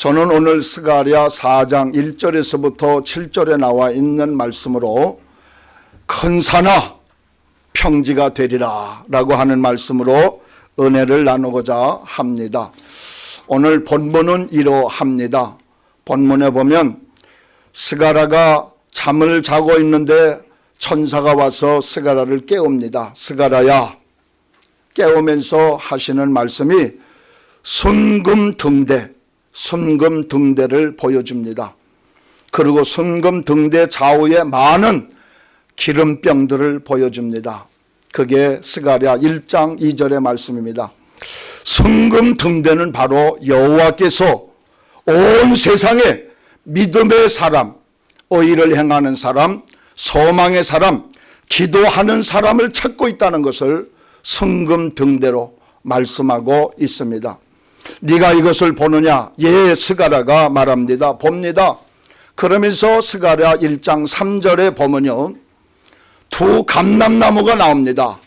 저는 오늘 스가랴 4장 1절에서부터 7절에 나와 있는 말씀으로 큰 산아 평지가 되리라 라고 하는 말씀으로 은혜를 나누고자 합니다. 오늘 본문은 이러합니다. 본문에 보면 스가랴가 잠을 자고 있는데 천사가 와서 스가랴를 깨웁니다. 스가랴야 깨우면서 하시는 말씀이 순금 등대 순금 등대를 보여줍니다. 그리고 순금 등대 좌우에 많은 기름병들을 보여줍니다. 그게 스가랴 1장 2절의 말씀입니다. 순금 등대는 바로 여호와께서 온 세상에 믿음의 사람, 의를 행하는 사람, 소망의 사람, 기도하는 사람을 찾고 있다는 것을 성금 등대로 말씀하고 있습니다. 네가 이것을 보느냐? 예, 스가랴가 말합니다. 봅니다. 그러면서 스가랴 1장 3절에 보면요. 두 감람나무가 나옵니다.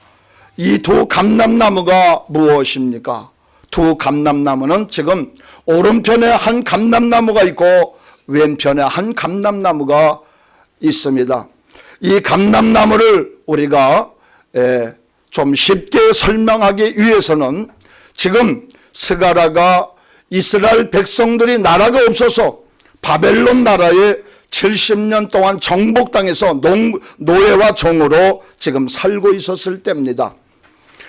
이 두 감람나무가 무엇입니까? 두 감람나무는 지금 오른편에 한 감람나무가 있고 왼편에 한 감람나무가 있습니다. 이 감람나무를 우리가 좀 쉽게 설명하기 위해서는 지금 스가라가 이스라엘 백성들이 나라가 없어서 바벨론 나라에 70년 동안 정복당해서 농, 노예와 종으로 지금 살고 있었을 때입니다.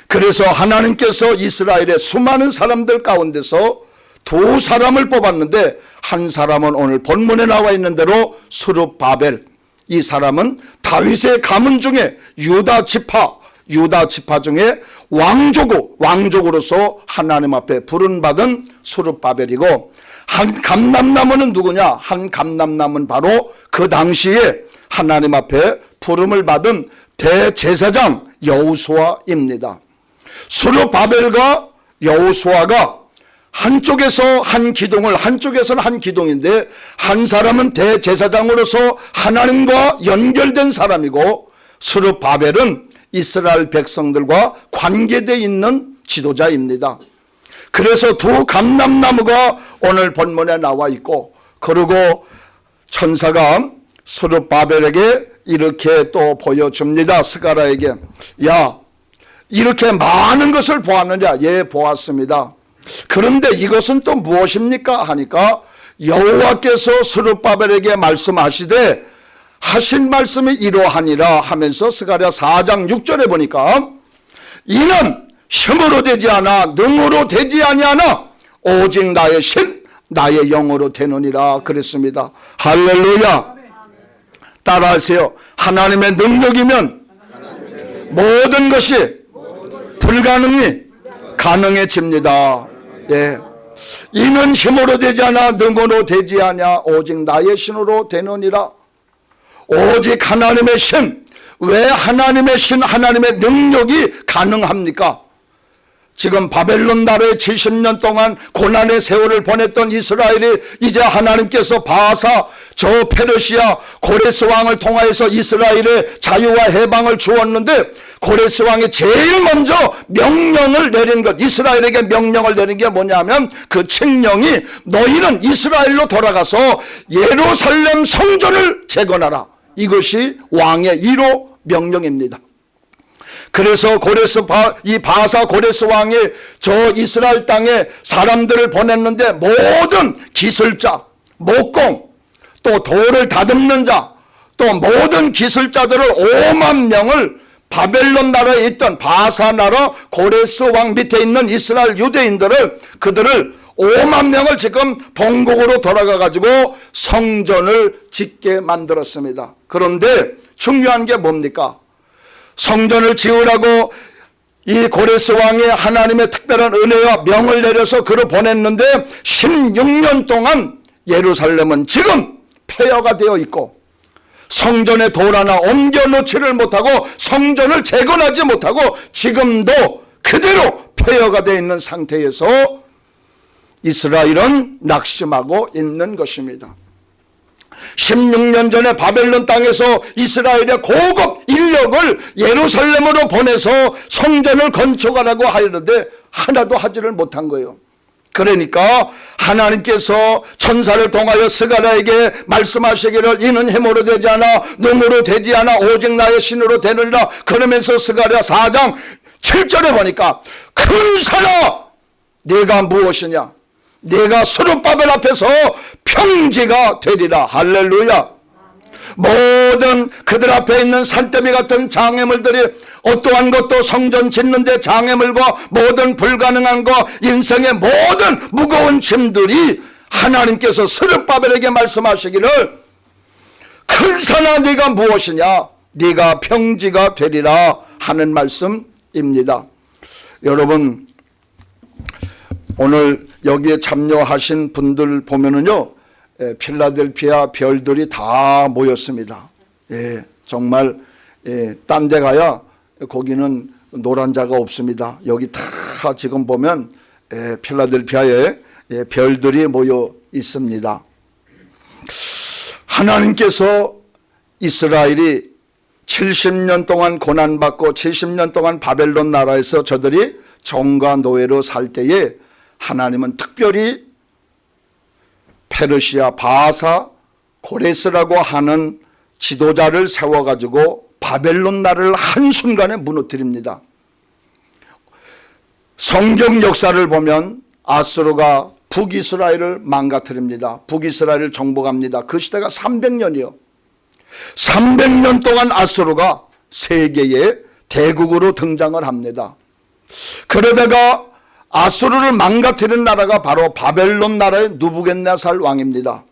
그래서 하나님께서 이스라엘의 수많은 사람들 가운데서 두 사람을 뽑았는데 한 사람은 오늘 본문에 나와 있는 대로 수르바벨 이 사람은 다윗의 가문 중에 유다 지파 유다 지파 중에 왕족고 왕족으로서 하나님 앞에 부른받은 수르바벨이고 한 감남나무는 누구냐? 한 감남나무는 바로 그 당시에 하나님 앞에 부름을 받은 대제사장 여우수아입니다. 수르바벨과 여우수아가 한쪽에서 한 기둥을 한쪽에서는 한 기둥인데 한 사람은 대제사장으로서 하나님과 연결된 사람이고 수르바벨은 이스라엘 백성들과 관계되어 있는 지도자입니다. 그래서 두 감람나무가 오늘 본문에 나와 있고 그리고 천사가 수르바벨에게 이렇게 또 보여줍니다. 스가라에게 야 이렇게 많은 것을 보았느냐 예 보았습니다. 그런데 이것은 또 무엇입니까 하니까 여호와께서 스룹바벨에게 말씀하시되 하신 말씀이 이러하니라 하면서 스가랴 4장 6절에 보니까 이는 힘으로 되지 않아 능으로 되지 아니하나 오직 나의 신 나의 영으로 되느니라 그랬습니다. 할렐루야. 따라하세요. 하나님의 능력이면 모든 것이 불가능이 가능해집니다. 예. 이는 힘으로 되지 않아 능으로 되지 않냐 오직 나의 신으로 되느니라 오직 하나님의 신, 왜 하나님의 신, 하나님의 능력이 가능합니까? 지금 바벨론 나라에 70년 동안 고난의 세월을 보냈던 이스라엘이 이제 하나님께서 바사 저 페르시아 고레스 왕을 통하여서 이스라엘의 자유와 해방을 주었는데 고레스 왕이 제일 먼저 명령을 내린 것 이스라엘에게 명령을 내린 게 뭐냐면 그 책령이 너희는 이스라엘로 돌아가서 예루살렘 성전을 재건하라 이것이 왕의 1호 명령입니다. 그래서 고레스 바, 이 바사 고레스 왕이 저 이스라엘 땅에 사람들을 보냈는데 모든 기술자, 목공, 또 돌을 다듬는 자, 또 모든 기술자들을 5만 명을 바벨론 나라에 있던 바사 나라 고레스 왕 밑에 있는 이스라엘 유대인들을 그들을 5만 명을 지금 본국으로 돌아가 가지고 성전을 짓게 만들었습니다. 그런데 중요한 게 뭡니까? 성전을 지으라고 이 고레스 왕이 하나님의 특별한 은혜와 명을 내려서 그를 보냈는데 16년 동안 예루살렘은 지금 폐허가 되어 있고 성전에 돌 하나 옮겨놓지를 못하고 성전을 재건하지 못하고 지금도 그대로 폐허가 되어 있는 상태에서 이스라엘은 낙심하고 있는 것입니다. 16년 전에 바벨론 땅에서 이스라엘의 고급 인력을 예루살렘으로 보내서 성전을 건축하라고 하는데 하나도 하지를 못한 거예요. 그러니까 하나님께서 천사를 통하여 스가랴에게 말씀하시기를 이는 힘으로 되지 않아 능으로 되지 않아 오직 나의 신으로 되느니라 그러면서 스가랴 4장 7절에 보니까 큰 산아 네가 무엇이냐 네가 수르바벨 앞에서 평지가 되리라. 할렐루야. 모든 그들 앞에 있는 산더미 같은 장애물들이 어떠한 것도 성전 짓는데 장애물과 모든 불가능한 거 인생의 모든 무거운 짐들이 하나님께서 스르바벨에게 말씀하시기를 큰 산아 네가 무엇이냐? 네가 평지가 되리라 하는 말씀입니다. 여러분 오늘 여기에 참여하신 분들 보면은요 에, 필라델피아 별들이 다 모였습니다. 예, 정말 예, 딴 데 가야 거기는 노란 자가 없습니다. 여기 다 지금 보면 예, 필라델피아에 예, 별들이 모여 있습니다. 하나님께서 이스라엘이 70년 동안 고난받고 70년 동안 바벨론 나라에서 저들이 종과 노예로 살 때에 하나님은 특별히 페르시아 바사 고레스라고 하는 지도자를 세워가지고 바벨론 나라를 한순간에 무너뜨립니다. 성경 역사를 보면 아스로가 북이스라엘을 망가뜨립니다. 북이스라엘을 정복합니다. 그 시대가 300년이요. 300년 동안 아스로가 세계의 대국으로 등장을 합니다. 그러다가 아수르를 망가뜨린 나라가 바로 바벨론 나라의 누부겐네살 왕입니다.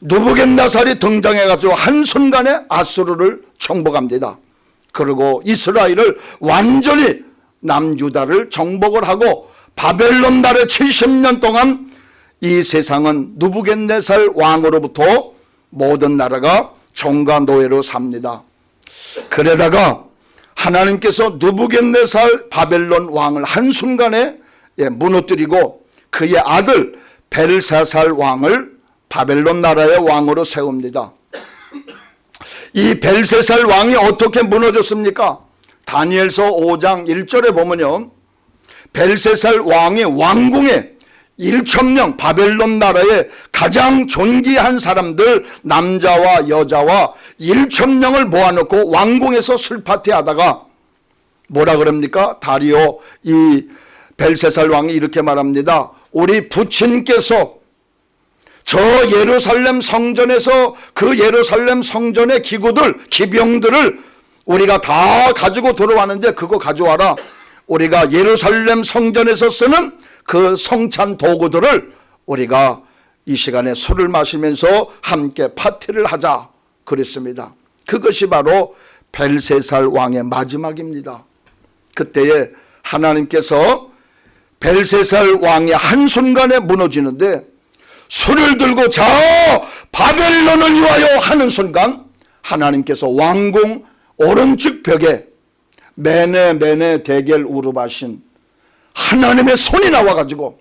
누부겐네살이 등장해가지고 한순간에 아수르를 정복합니다. 그리고 이스라엘을 완전히 남유다를 정복을 하고 바벨론 나라의 70년 동안 이 세상은 누부겐네살 왕으로부터 모든 나라가 종과 노예로 삽니다. 그러다가 하나님께서 누부겐네살 바벨론 왕을 한순간에 예, 무너뜨리고 그의 아들 벨사살 왕을 바벨론 나라의 왕으로 세웁니다. 이 벨세살 왕이 어떻게 무너졌습니까? 다니엘서 5장 1절에 보면요. 벨세살 왕이 왕궁에 1천명 바벨론 나라의 가장 존귀한 사람들 남자와 여자와 1천명을 모아놓고 왕궁에서 술 파티 하다가 뭐라 그럽니까? 다리오 이 벨세살 왕이 이렇게 말합니다. 우리 부친께서 저 예루살렘 성전에서 그 예루살렘 성전의 기구들, 기병들을 우리가 다 가지고 들어왔는데 그거 가져와라. 우리가 예루살렘 성전에서 쓰는 그 성찬 도구들을 우리가 이 시간에 술을 마시면서 함께 파티를 하자 그랬습니다. 그것이 바로 벨세살 왕의 마지막입니다. 그때에 하나님께서 벨세살 왕이 한순간에 무너지는데 손을 들고 자 바벨론을 위하여 하는 순간 하나님께서 왕궁 오른쪽 벽에 매네 매네 대결 우르바신 하나님의 손이 나와가지고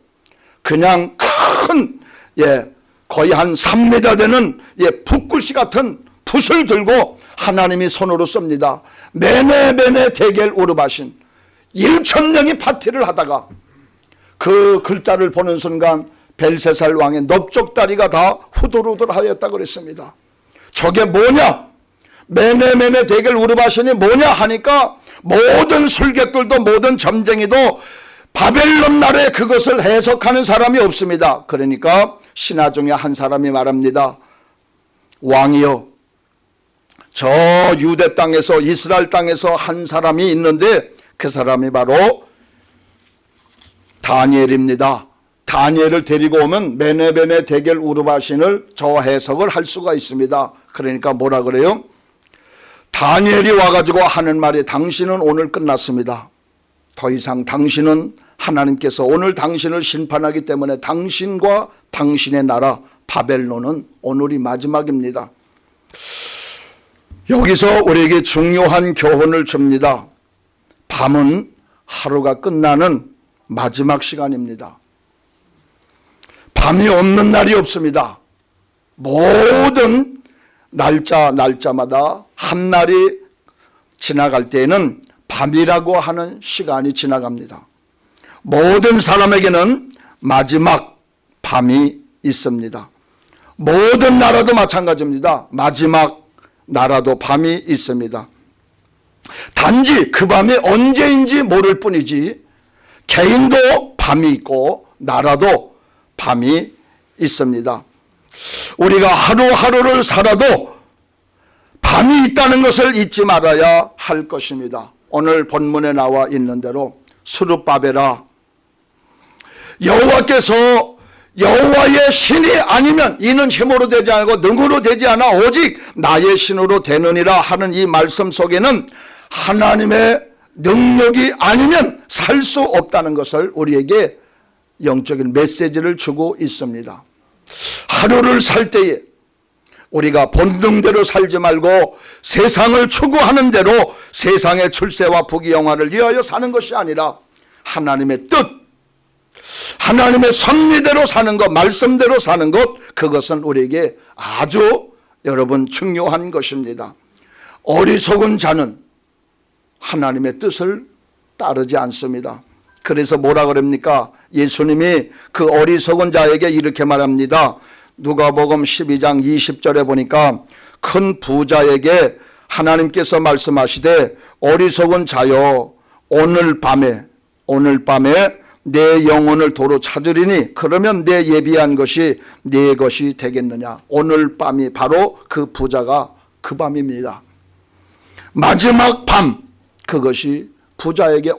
그냥 큰 예, 거의 한 3m 되는 예, 붓글씨 같은 붓을 들고 하나님이 손으로 쏩니다. 매네 매네 대결 우르바신 1천 명이 파티를 하다가 그 글자를 보는 순간 벨세살 왕의 넓적다리가 다 후들후들하였다 그랬습니다. 저게 뭐냐? 매매매매 대결 우르바신이 뭐냐 하니까 모든 술객들도 모든 점쟁이도 바벨론 나라에 그것을 해석하는 사람이 없습니다. 그러니까 신하 중에 한 사람이 말합니다. 왕이여 저 유대 땅에서 이스라엘 땅에서 한 사람이 있는데 그 사람이 바로 다니엘입니다. 다니엘을 데리고 오면 메네베네 대결 우르바신을 저 해석을 할 수가 있습니다. 그러니까 뭐라 그래요? 다니엘이 와가지고 하는 말이 당신은 오늘 끝났습니다. 더 이상 당신은 하나님께서 오늘 당신을 심판하기 때문에 당신과 당신의 나라 바벨론은 오늘이 마지막입니다. 여기서 우리에게 중요한 교훈을 줍니다. 밤은 하루가 끝나는 마지막 시간입니다. 밤이 없는 날이 없습니다. 모든 날짜 날짜마다 한 날이 지나갈 때에는 밤이라고 하는 시간이 지나갑니다. 모든 사람에게는 마지막 밤이 있습니다. 모든 나라도 마찬가지입니다. 마지막 나라도 밤이 있습니다. 단지 그 밤이 언제인지 모를 뿐이지 개인도 밤이 있고 나라도 밤이 있습니다. 우리가 하루하루를 살아도 밤이 있다는 것을 잊지 말아야 할 것입니다. 오늘 본문에 나와 있는 대로 수르바베라 여호와께서 여호와의 신이 아니면 이는 힘으로 되지 않고 능으로 되지 않아 오직 나의 신으로 되느니라 하는 이 말씀 속에는 하나님의 능력이 아니면 살 수 없다는 것을 우리에게 영적인 메시지를 주고 있습니다. 하루를 살 때에 우리가 본능대로 살지 말고 세상을 추구하는 대로 세상의 출세와 부귀영화를 위하여 사는 것이 아니라 하나님의 뜻, 하나님의 섭리대로 사는 것, 말씀대로 사는 것, 그것은 우리에게 아주 여러분 중요한 것입니다. 어리석은 자는 하나님의 뜻을 따르지 않습니다. 그래서 뭐라 그럽니까? 예수님이 그 어리석은 자에게 이렇게 말합니다. 누가복음 12장 20절에 보니까 큰 부자에게 하나님께서 말씀하시되 어리석은 자여 오늘 밤에 오늘 밤에 내 영혼을 도로 찾으리니 그러면 내 예비한 것이 내 것이 되겠느냐 오늘 밤이 바로 그 부자가 그 밤입니다 마지막 밤 그것이 부자에게